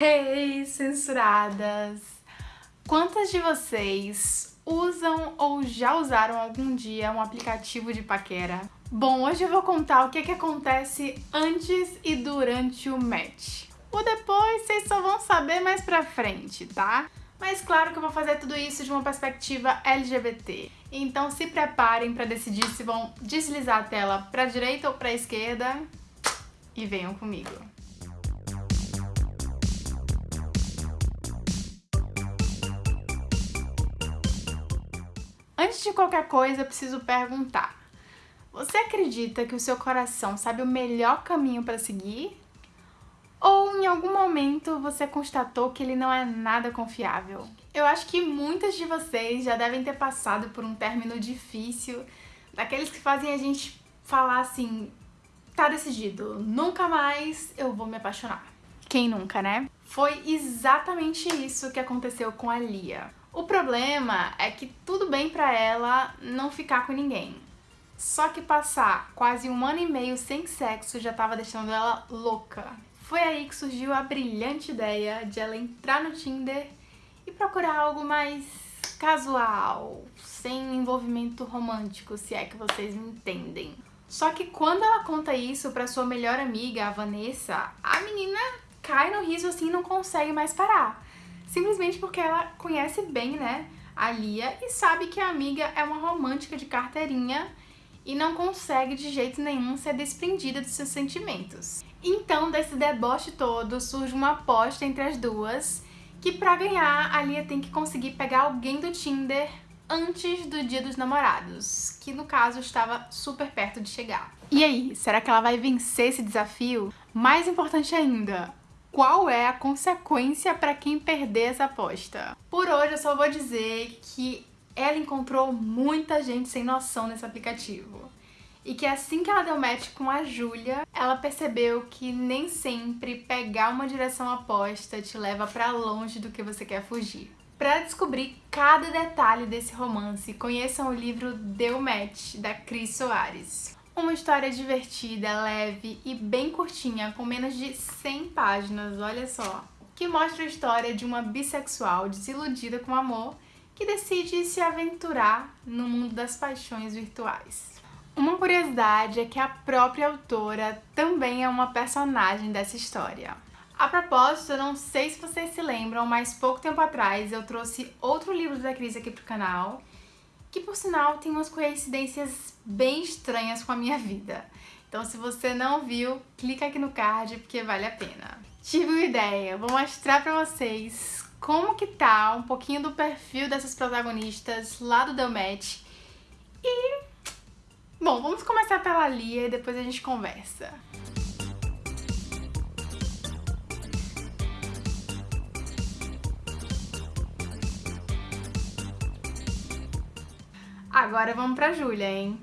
Hey, censuradas! Quantas de vocês usam ou já usaram algum dia um aplicativo de paquera? Bom, hoje eu vou contar o que, que acontece antes e durante o match. O depois vocês só vão saber mais pra frente, tá? Mas claro que eu vou fazer tudo isso de uma perspectiva LGBT. Então se preparem para decidir se vão deslizar a tela pra direita ou pra esquerda e venham comigo. Antes de qualquer coisa, preciso perguntar. Você acredita que o seu coração sabe o melhor caminho para seguir? Ou em algum momento você constatou que ele não é nada confiável? Eu acho que muitas de vocês já devem ter passado por um término difícil, daqueles que fazem a gente falar assim, tá decidido, nunca mais eu vou me apaixonar. Quem nunca, né? Foi exatamente isso que aconteceu com a Lia. O problema é que tudo bem pra ela não ficar com ninguém. Só que passar quase um ano e meio sem sexo já tava deixando ela louca. Foi aí que surgiu a brilhante ideia de ela entrar no Tinder e procurar algo mais casual, sem envolvimento romântico, se é que vocês me entendem. Só que quando ela conta isso pra sua melhor amiga, a Vanessa, a menina cai no riso assim e não consegue mais parar simplesmente porque ela conhece bem, né, a Lia e sabe que a amiga é uma romântica de carteirinha e não consegue de jeito nenhum ser desprendida dos seus sentimentos. Então, desse deboche todo, surge uma aposta entre as duas que pra ganhar, a Lia tem que conseguir pegar alguém do Tinder antes do dia dos namorados, que no caso estava super perto de chegar. E aí, será que ela vai vencer esse desafio? Mais importante ainda, qual é a consequência para quem perder essa aposta. Por hoje eu só vou dizer que ela encontrou muita gente sem noção nesse aplicativo. E que assim que ela deu match com a Júlia, ela percebeu que nem sempre pegar uma direção oposta te leva pra longe do que você quer fugir. Para descobrir cada detalhe desse romance, conheçam o livro Deu Match, da Cris Soares. Uma história divertida, leve e bem curtinha, com menos de 100 páginas, olha só. Que mostra a história de uma bissexual desiludida com amor que decide se aventurar no mundo das paixões virtuais. Uma curiosidade é que a própria autora também é uma personagem dessa história. A propósito, eu não sei se vocês se lembram, mas pouco tempo atrás eu trouxe outro livro da Cris aqui pro canal, que por sinal tem umas coincidências bem estranhas com a minha vida. Então se você não viu, clica aqui no card porque vale a pena. Tive uma ideia, vou mostrar pra vocês como que tá um pouquinho do perfil dessas protagonistas lá do The Match. E... Bom, vamos começar pela Lia e depois a gente conversa. Agora vamos pra Júlia, hein?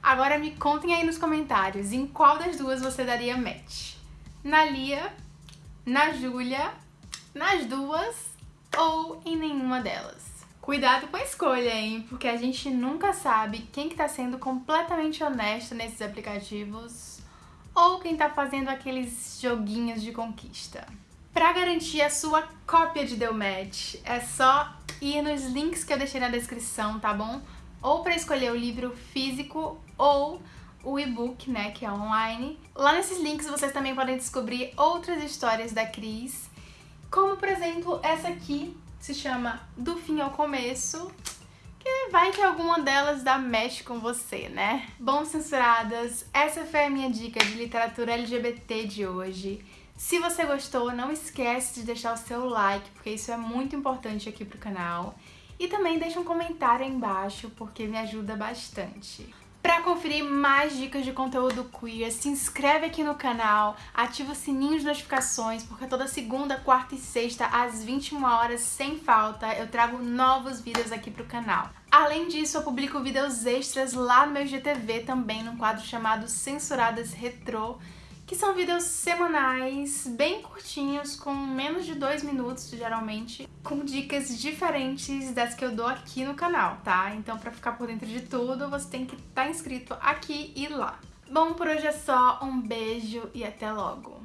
Agora me contem aí nos comentários em qual das duas você daria match. Na Lia, na Júlia, nas duas ou em nenhuma delas. Cuidado com a escolha, hein? Porque a gente nunca sabe quem que tá sendo completamente honesto nesses aplicativos ou quem tá fazendo aqueles joguinhos de conquista. Pra garantir a sua cópia de Deu Match, é só ir nos links que eu deixei na descrição, tá bom? Ou pra escolher o livro físico ou o e-book, né, que é online. Lá nesses links vocês também podem descobrir outras histórias da Cris, como por exemplo essa aqui, se chama Do Fim ao Começo, que vai que alguma delas dá mexe com você, né? Bom, censuradas, essa foi a minha dica de literatura LGBT de hoje. Se você gostou, não esquece de deixar o seu like, porque isso é muito importante aqui pro canal. E também deixa um comentário aí embaixo, porque me ajuda bastante. Para conferir mais dicas de conteúdo queer, se inscreve aqui no canal, ativa o sininho de notificações, porque toda segunda, quarta e sexta, às 21 horas, sem falta, eu trago novos vídeos aqui pro canal. Além disso, eu publico vídeos extras lá no meu GTV também, num quadro chamado Censuradas Retrô, que são vídeos semanais, bem curtinhos, com menos de dois minutos, geralmente, com dicas diferentes das que eu dou aqui no canal, tá? Então, pra ficar por dentro de tudo, você tem que estar tá inscrito aqui e lá. Bom, por hoje é só. Um beijo e até logo!